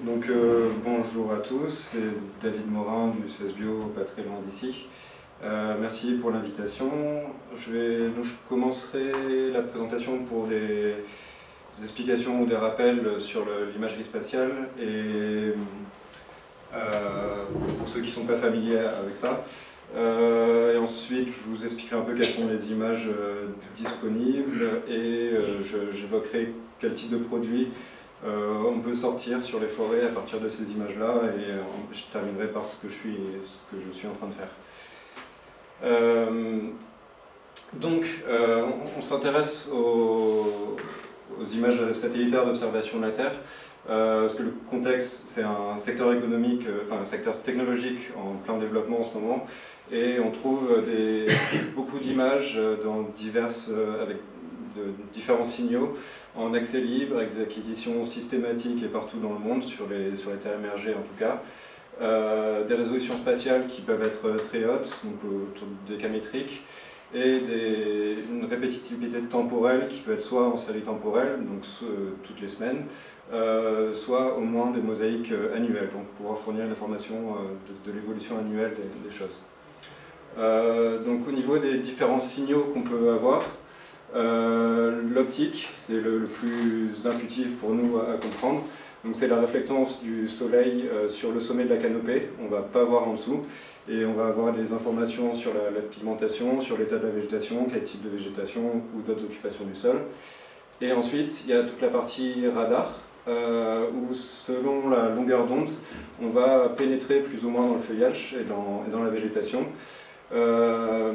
Donc euh, bonjour à tous, c'est David Morin du CESBio, pas très loin d'ici. Euh, merci pour l'invitation. Je, vais, commencerai la présentation pour des, explications ou des rappels sur l'imagerie spatiale et euh, pour ceux qui ne sont pas familiers avec ça. et ensuite, je vous expliquerai un peu quelles sont les images disponibles et j'évoquerai quel type de produits euh, on peut sortir sur les forêts à partir de ces images-là et euh, je terminerai par ce que je suis, ce que je suis en train de faire. Euh, donc, on, s'intéresse aux, images satellitaires d'observation de la Terre, parce que le contexte, c'est un secteur économique, enfin un secteur technologique en plein développement en ce moment, et on trouve beaucoup d'images dans diverses, de différents signaux en accès libre, avec des acquisitions systématiques et partout dans le monde, sur les, sur les terres émergées en tout cas. Euh, des résolutions spatiales qui peuvent être très hautes, donc autour des cas métriques, et une répétitivité temporelle qui peut être soit en série temporelle, donc toutes les semaines, euh, soit au moins des mosaïques annuelles, donc pouvoir fournir l'information euh, de, l'évolution annuelle des, choses. donc au niveau des différents signaux qu'on peut avoir, euh, l'optique, c'est le, plus intuitif pour nous à, comprendre. Donc c'est la réflectance du soleil euh, sur le sommet de la canopée, on ne va pas voir en dessous, et on va avoir des informations sur la, pigmentation, sur l'état de la végétation, quel type de végétation ou d'autres occupations du sol. Et ensuite, il y a toute la partie radar, euh, où selon la longueur d'onde, on va pénétrer plus ou moins dans le feuillage et dans la végétation. Euh,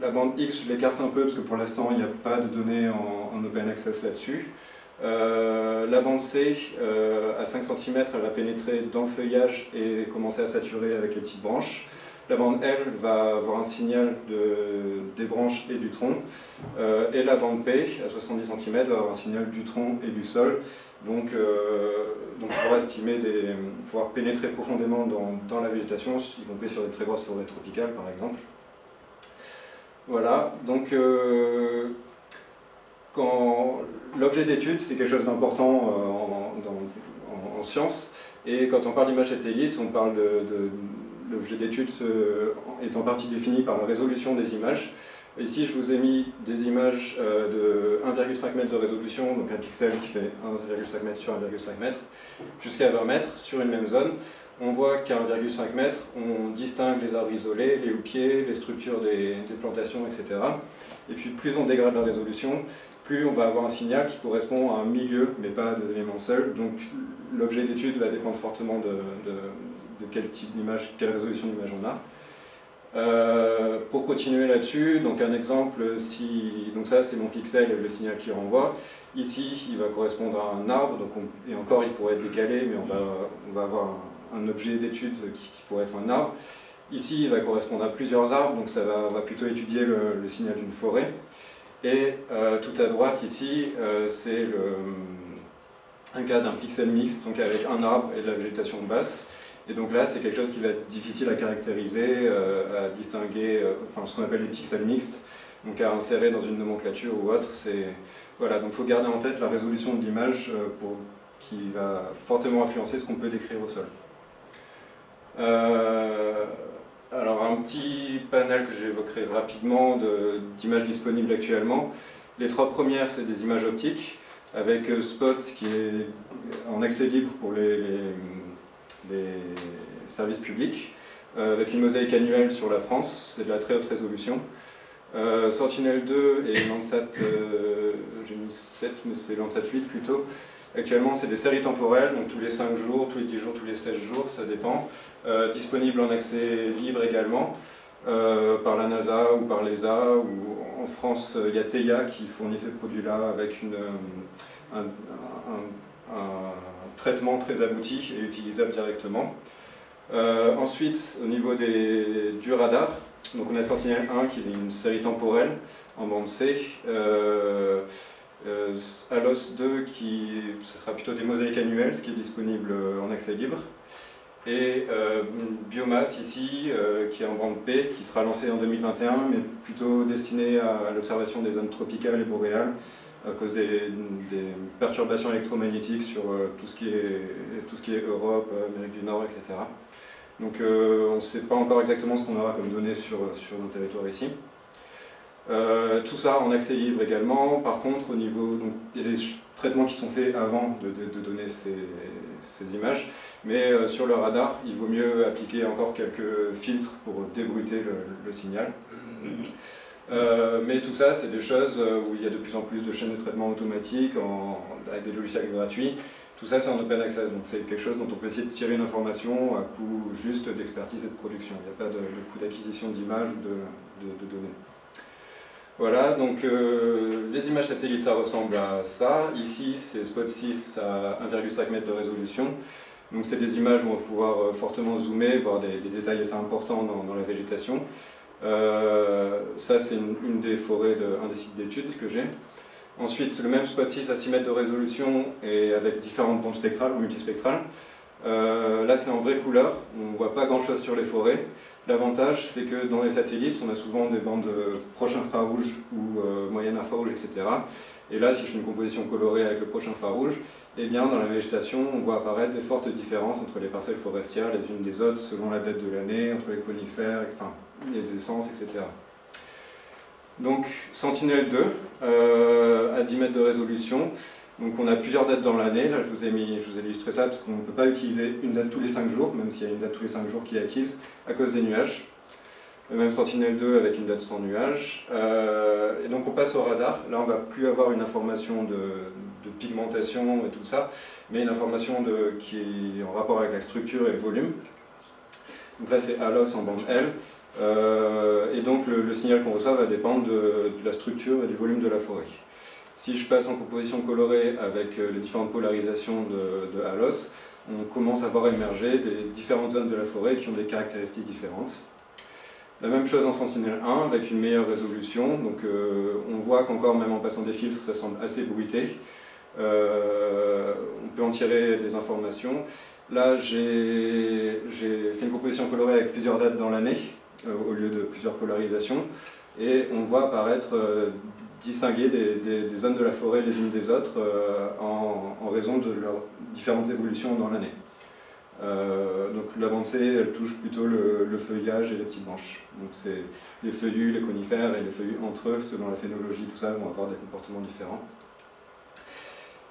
la bande X, je l'écarte un peu parce que pour l'instant, il n'y a pas de données en, open access là-dessus. Euh, la bande C, euh, à 5 cm, elle va pénétrer dans le feuillage et commencer à saturer avec les petites branches. La bande L va avoir un signal de, des branches et du tronc. et la bande P, à 70 cm, va avoir un signal du tronc et du sol. Donc, euh, donc estimer, des, pénétrer profondément dans, la végétation, y compris sur des très grosses forêts tropicales par exemple. Voilà, donc euh, l'objet d'étude c'est quelque chose d'important euh, en, science, et quand on parle d'image satellite, on parle de, l'objet d'étude est en partie défini par la résolution des images, Ici, je vous ai mis des images euh, de 1,5 m de résolution, donc un pixel qui fait 1,5 m sur 1,5 m, jusqu'à 20 mètres sur une même zone. On voit qu'à 1,5 m, on distingue les arbres isolés, les houppiers, les structures des, plantations, etc. Et puis plus on dégrade la résolution, plus on va avoir un signal qui correspond à un milieu, mais pas à des éléments seuls. Donc l'objet d'étude va dépendre fortement de quel type d'image, quelle résolution d'image on a. Euh, pour continuer là-dessus, donc un exemple, donc ça c'est mon pixel et le signal qui renvoie. Ici, il va correspondre à un arbre, donc et encore il pourrait être décalé, mais on va, on va avoir un, objet d'étude qui, pourrait être un arbre. Ici, il va correspondre à plusieurs arbres, donc ça va, on va plutôt étudier le, signal d'une forêt. Et euh, tout à droite ici, euh, c'est un cas d'un pixel mixte, donc avec un arbre et de la végétation basse. Et donc là, c'est quelque chose qui va être difficile à caractériser, euh, à distinguer, euh, enfin ce qu'on appelle les pixels mixtes, donc à insérer dans une nomenclature ou autre. Voilà, donc il faut garder en tête la résolution de l'image euh, qui va fortement influencer ce qu'on peut décrire au sol. alors un petit panel que j'évoquerai rapidement d'images disponibles actuellement. Les trois premières, c'est des images optiques, avec Spot qui est en accès libre pour les des services publics, euh, avec une mosaïque annuelle sur la France, c'est de la très haute résolution. Euh, Sentinel-2 et Landsat, euh, j'ai mis 7, mais c'est Landsat 8 plutôt. Actuellement, c'est des séries temporelles, donc tous les 5 jours, tous les 10 jours, tous les 16 jours, ça dépend. Disponible en accès libre également, par la NASA ou par l'ESA, ou en France, il y a TEIA qui fournit ces produits-là avec une, un, traitement très abouti et utilisable directement. Euh, ensuite, au niveau des, du radar, donc on a Sentinel-1 qui est une série temporelle en bande C, euh, euh ALOS 2 qui ce sera plutôt des mosaïques annuelles, ce qui est disponible en accès libre, et euh, Biomass ici, qui est en bande P, qui sera lancé en 2021, mais plutôt destiné à l'observation des zones tropicales et boréales, à cause des, perturbations électromagnétiques sur tout, ce qui est, tout ce qui est Europe, Amérique du Nord, etc. Donc on ne sait pas encore exactement ce qu'on aura comme données sur, sur nos territoires ici. tout ça en accès libre également, par contre au niveau, il y a des traitements qui sont faits avant de, donner ces, images, mais euh, sur le radar, il vaut mieux appliquer encore quelques filtres pour débruiter le, signal. Euh, mais tout ça, c'est des choses euh, où il y a de plus en plus de chaînes de traitement automatiques avec des logiciels gratuits. Tout ça, c'est en open access, donc c'est quelque chose dont on peut essayer de tirer une information à coût juste d'expertise et de production. Il n'y a pas de, coût d'acquisition d'images ou de données. Voilà, donc euh, les images satellites, ça ressemble à ça. Ici, c'est Spot 6 à 1,5 m de résolution. Donc c'est des images où on va pouvoir fortement zoomer, voir des, détails assez importants dans, la végétation. Euh, ça, c'est une, des forêts, de, un des sites d'études que j'ai. Ensuite, le même Spot 6 à 6 mètres de résolution et avec différentes bandes spectrales ou multispectrales. là, c'est en vraie couleur, on ne voit pas grand-chose sur les forêts. L'avantage, c'est que dans les satellites, on a souvent des bandes proches infrarouges ou euh, moyennes infrarouges, etc. Et là, si je fais une composition colorée avec le proche infrarouge, eh bien, dans la végétation, on voit apparaître des fortes différences entre les parcelles forestières les unes des autres, selon la date de l'année, entre les conifères, enfin, les essences, etc. Donc, Sentinel-2, euh, à 10 mètres de résolution, donc on a plusieurs dates dans l'année, là je vous, ai mis, je vous ai illustré ça parce qu'on ne peut pas utiliser une date tous les 5 jours, même s'il y a une date tous les 5 jours qui est acquise, à cause des nuages. Le même Sentinel-2 avec une date sans nuages. Euh, et donc on passe au radar, là on ne va plus avoir une information de, pigmentation et tout ça, mais une information qui est en rapport avec la structure et le volume. Donc là c'est ALOS en bande L, et donc le, signal qu'on reçoit va dépendre de, de la structure et du volume de la forêt. Si je passe en composition colorée avec euh, les différentes polarisations de, Halos, on commence à voir émerger des différentes zones de la forêt qui ont des caractéristiques différentes. La même chose en Sentinel-1 avec une meilleure résolution, donc euh, on voit qu'encore même en passant des filtres ça semble assez bruité. Euh, on peut en tirer des informations. Là j'ai fait une composition colorée avec plusieurs dates dans l'année au lieu de plusieurs polarisations et on voit apparaître distinguer des, zones de la forêt les unes des autres euh, en, raison de leurs différentes évolutions dans l'année. Euh, donc l'avancée, elle touche plutôt le, feuillage et les petites branches. Donc c'est les feuillus, les conifères et les feuillus entre eux, selon la phénologie, tout ça, vont avoir des comportements différents.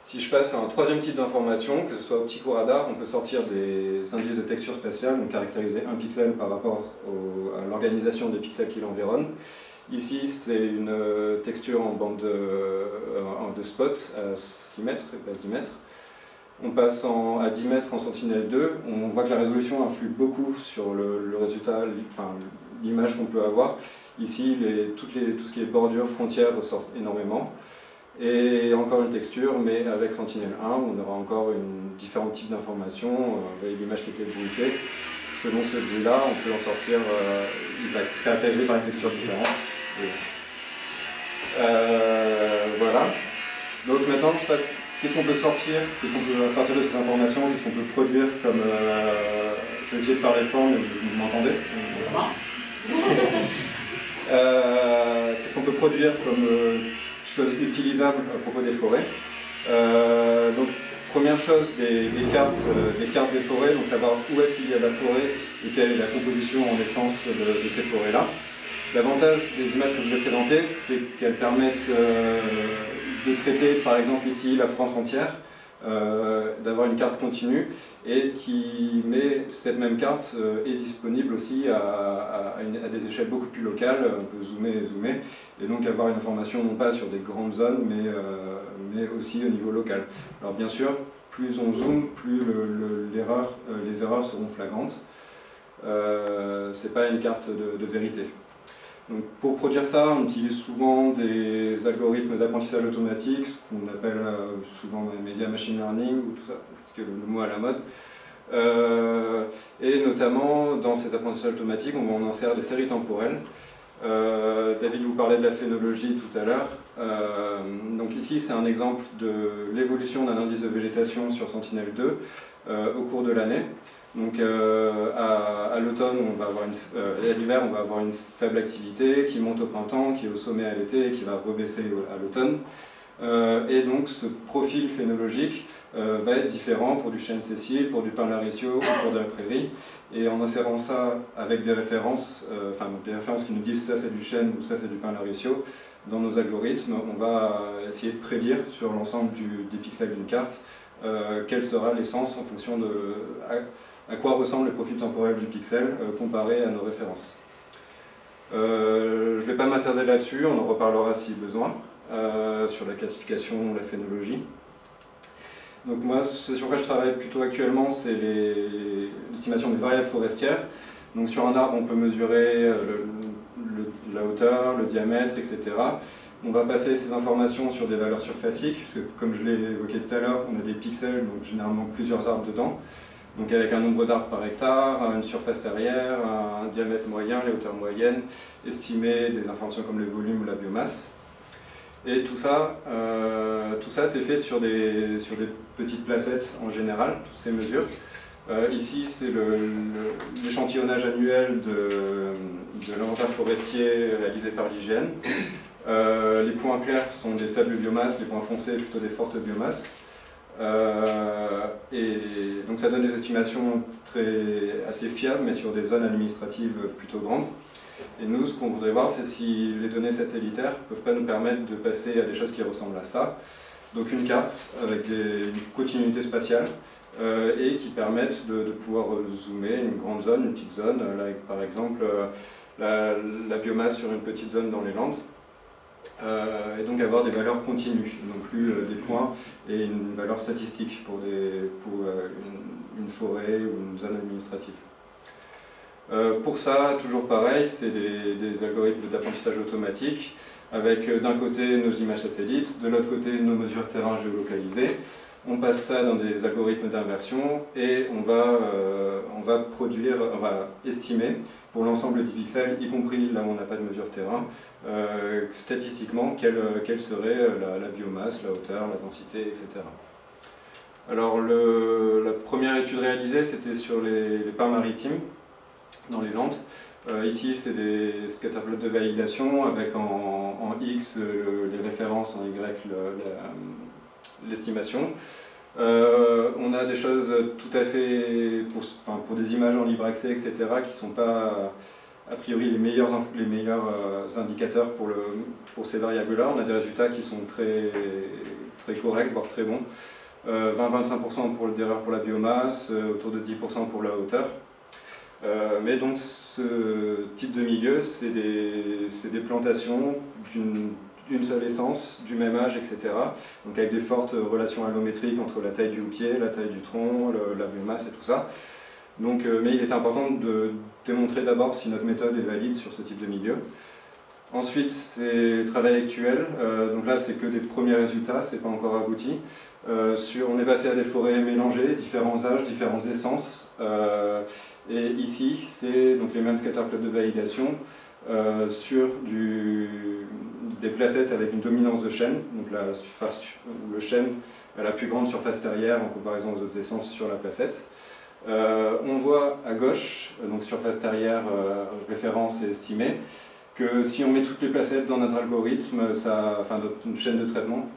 Si je passe à un troisième type d'information, que ce soit optique ou radar, on peut sortir des indices de texture spatiale, donc caractériser un pixel par rapport à l'organisation des pixels qui l'environnent. Ici, c'est une euh, texture en bande de, de spot à 6 mètres et pas 10 mètres. On passe à 10 mètres en sentinelle 2, on voit que la résolution influe beaucoup sur le, résultat, l'image qu'on peut avoir. Ici, toutes les, tout ce qui est bordure, frontières ressortent énormément. Et encore une texture, mais avec Sentinel 1, on aura encore une, différents types d'informations. Euh, vous voyez l'image qui était bruitée. Selon celui-là, on peut en sortir, euh, il va être caractérisé par une texture différente. Euh, voilà. Donc maintenant, je passe. Qu'est-ce qu'on peut sortir? Qu'est-ce qu'on peut, à partir de ces informations, qu'est-ce qu'on peut produire comme. Euh, je vais essayer de parler fort, mais vous, m'entendez? Qu'est-ce qu'on peut produire comme utilisables à propos des forêts Donc, première chose, des, cartes, des cartes des forêts, donc savoir où est-ce qu'il y a la forêt et quelle est la composition en essence de ces forêts-là. L'avantage des images que je vous ai présentées, c'est qu'elles permettent euh, de traiter, par exemple ici, la France entière, euh, d'avoir une carte continue et qui met cette même carte euh, est disponible aussi à, des échelles beaucoup plus locales, on peut zoomer et zoomer, et donc avoir une information non pas sur des grandes zones, mais, mais aussi au niveau local. Alors bien sûr, plus on zoome, plus les erreurs seront flagrantes. Euh, c'est pas une carte de vérité pour produire ça, on utilise souvent des algorithmes d'apprentissage automatique, ce qu'on appelle euh, souvent les médias machine learning, ou tout ça, parce que le, mot à la mode. Euh, et notamment, dans cet apprentissage automatique, on en insère des séries temporelles. Euh, David vous parlait de la phénologie tout à l'heure. donc ici, c'est un exemple de l'évolution d'un indice de végétation sur Sentinel-2 au cours de l'année. Donc euh, à, l'automne, on va avoir une, euh, à l'hiver, on va avoir une faible activité qui monte au printemps, qui est au sommet à l'été et qui va rebaisser à l'automne. et donc ce profil phénologique va être différent pour du chêne Cécile, pour du pin laricio ou pour de la prairie. Et en insérant ça avec des références, enfin des références qui nous disent ça c'est du chêne ou ça c'est du pin laricio, dans nos algorithmes, on va essayer de prédire sur l'ensemble des pixels d'une carte euh, quelle sera l'essence en fonction de quoi ressemble le profil temporel du pixel euh, comparé à nos références. Euh, je ne vais pas m'attarder là-dessus, on en reparlera si besoin, sur la classification, la phénologie. Donc moi, ce sur quoi je travaille plutôt actuellement, c'est l'estimation des variables forestières. Donc sur un arbre, on peut mesurer la hauteur, le diamètre, etc. On va passer ces informations sur des valeurs surfaciques, parce que comme je l'ai évoqué tout à l'heure, on a des pixels, donc généralement plusieurs arbres dedans. Donc avec un nombre d'arbres par hectare, une surface terrière, un diamètre moyen, les hauteurs moyennes, estimer des informations comme le volume ou la biomasse. Et tout ça, euh, ça c'est fait sur des, sur des petites placettes en général, toutes ces mesures. Euh, ici, c'est l'échantillonnage annuel de, de l'inventaire forestier réalisé par l'IGN. Euh, les points clairs sont des faibles biomasses, les points foncés plutôt des fortes biomasses. Euh, et donc ça donne des estimations très, assez fiables, mais sur des zones administratives plutôt grandes. Et nous, ce qu'on voudrait voir, c'est si les données satellitaires ne peuvent pas nous permettre de passer à des choses qui ressemblent à ça. Donc une carte avec une continuité spatiale euh, et qui permettent de, pouvoir zoomer une grande zone, une petite zone, là, par exemple la, la, biomasse sur une petite zone dans les Landes. Euh, et donc avoir des valeurs continues, non plus euh, des points et une valeur statistique pour, des, euh, une, forêt ou une zone administrative. pour ça, toujours pareil, c'est des, algorithmes d'apprentissage automatique avec d'un côté nos images satellites, de l'autre côté nos mesures terrain géolocalisées. On passe ça dans des algorithmes d'inversion et on va, on va produire, on va estimer pour l'ensemble des pixels, y compris là où on n'a pas de mesure terrain, euh, statistiquement, quelle, quelle serait la, biomasse, la hauteur, la densité, etc. Alors la première étude réalisée, c'était sur les, pins maritimes, dans les Landes. Euh, ici, c'est des scatterplots de validation avec en, X les références, en Y l'estimation. Euh, on a des choses tout à fait, pour, pour, des images en libre accès, etc., qui ne sont pas a priori les meilleurs, les meilleurs euh, indicateurs pour, le, pour ces variables-là. On a des résultats qui sont très, très corrects, voire très bons. 20-25% euh, d'erreur pour la biomasse, autour de 10% pour la hauteur. mais donc ce type de milieu, c'est des, des plantations d'une une seule essence, du même âge, etc. Donc avec des fortes relations allométriques entre la taille du houppier, la taille du tronc, la biomasse et tout ça. Donc, euh, mais il est important de démontrer d'abord si notre méthode est valide sur ce type de milieu. Ensuite, c'est le travail actuel. Euh, donc là, c'est que des premiers résultats, c'est pas encore abouti. Euh, on est passé à des forêts mélangées, différents âges, différentes essences. et ici, c'est les mêmes scatterplots de validation. Sur des placettes avec une dominance de chêne, donc la surface, le chêne a la plus grande surface terrière en comparaison aux autres essences sur la placette. Euh, on voit à gauche, donc surface terrière, euh, référence et estimée, que si on met toutes les placettes dans notre algorithme, ça, enfin notre chaîne de traitement,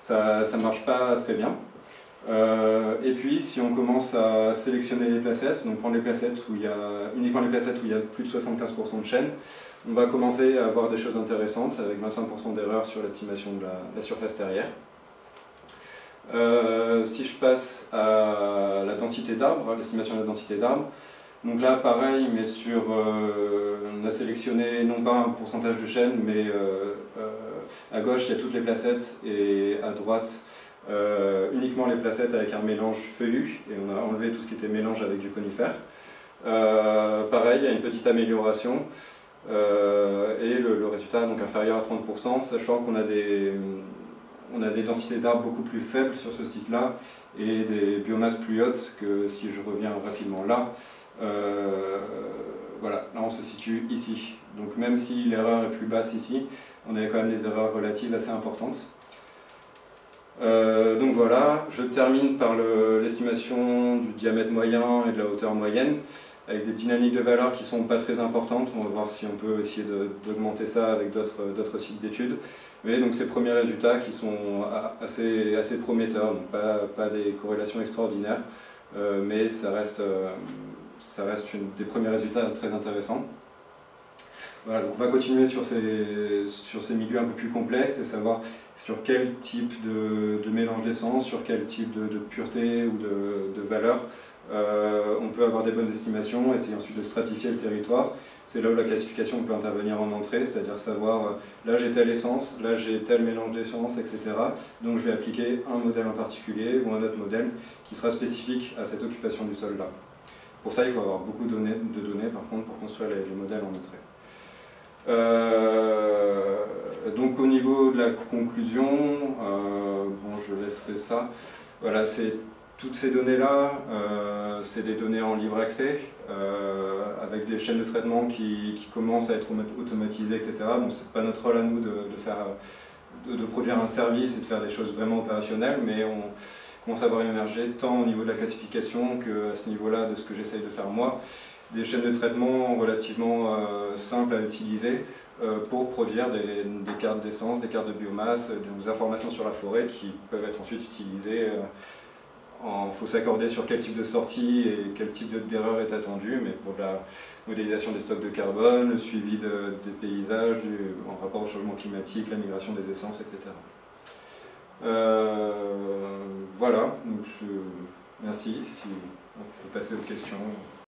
ça ne marche pas très bien. et puis, si on commence à sélectionner les placettes, donc prendre les placettes où il y a, uniquement les placettes où il y a plus de 75% de chaîne, on va commencer à avoir des choses intéressantes avec 25% d'erreur sur l'estimation de la, surface terrière. Euh, si je passe à la densité d'arbres, l'estimation de la densité d'arbres, donc là pareil, mais sur, euh, on a sélectionné non pas un pourcentage de chêne, mais euh, à gauche il y a toutes les placettes et à droite uniquement les placettes avec un mélange feuillu, et on a enlevé tout ce qui était mélange avec du conifère. pareil, il y a une petite amélioration. Euh, et le, résultat donc inférieur à 30%, sachant qu'on a des, on a des densités d'arbres beaucoup plus faibles sur ce site-là et des biomasses plus hautes que si je reviens rapidement là. Euh, voilà, là on se situe ici. Donc même si l'erreur est plus basse ici, on a quand même des erreurs relatives assez importantes. donc voilà, je termine par l'estimation du diamètre moyen et de la hauteur moyenne avec des dynamiques de valeur qui ne sont pas très importantes. On va voir si on peut essayer d'augmenter ça avec d'autres sites d'études. Mais donc ces premiers résultats qui sont assez, prometteurs, donc pas, des corrélations extraordinaires, euh, mais ça reste, euh, des premiers résultats très intéressants. Voilà, on va continuer sur ces, milieux un peu plus complexes et savoir sur quel type de, mélange d'essence, sur quel type de, pureté ou de valeur euh, on peut avoir des bonnes estimations, essayer ensuite de stratifier le territoire. C'est là où la classification peut intervenir en entrée, c'est-à-dire savoir, euh, là j'ai telle essence, là j'ai tel mélange d'essence, etc. Donc je vais appliquer un modèle en particulier ou un autre modèle qui sera spécifique à cette occupation du sol là. Pour ça, il faut avoir beaucoup de données, par contre pour construire les, modèles en entrée. Euh, donc au niveau de la conclusion, je laisserai ça. Voilà, toutes ces données-là, euh, c'est des données en libre accès, euh, avec des chaînes de traitement qui, commencent à être automatisées, etc. Donc c'est pas notre rôle à nous de, faire, de, produire un service et de faire des choses vraiment opérationnelles, mais on commence à voir émerger tant au niveau de la classification que à ce niveau-là de ce que j'essaye de faire moi, des chaînes de traitement relativement euh, simples à utiliser pour produire des cartes d'essence, des cartes de biomasse, des informations sur la forêt qui peuvent être ensuite utilisées il faut s'accorder sur quel type de sortie et quel type d'erreur est attendu, mais pour la modélisation des stocks de carbone, le suivi des paysages en rapport au changement climatique, la migration des essences, etc. Euh, voilà, donc je, merci, si on peut passer aux questions.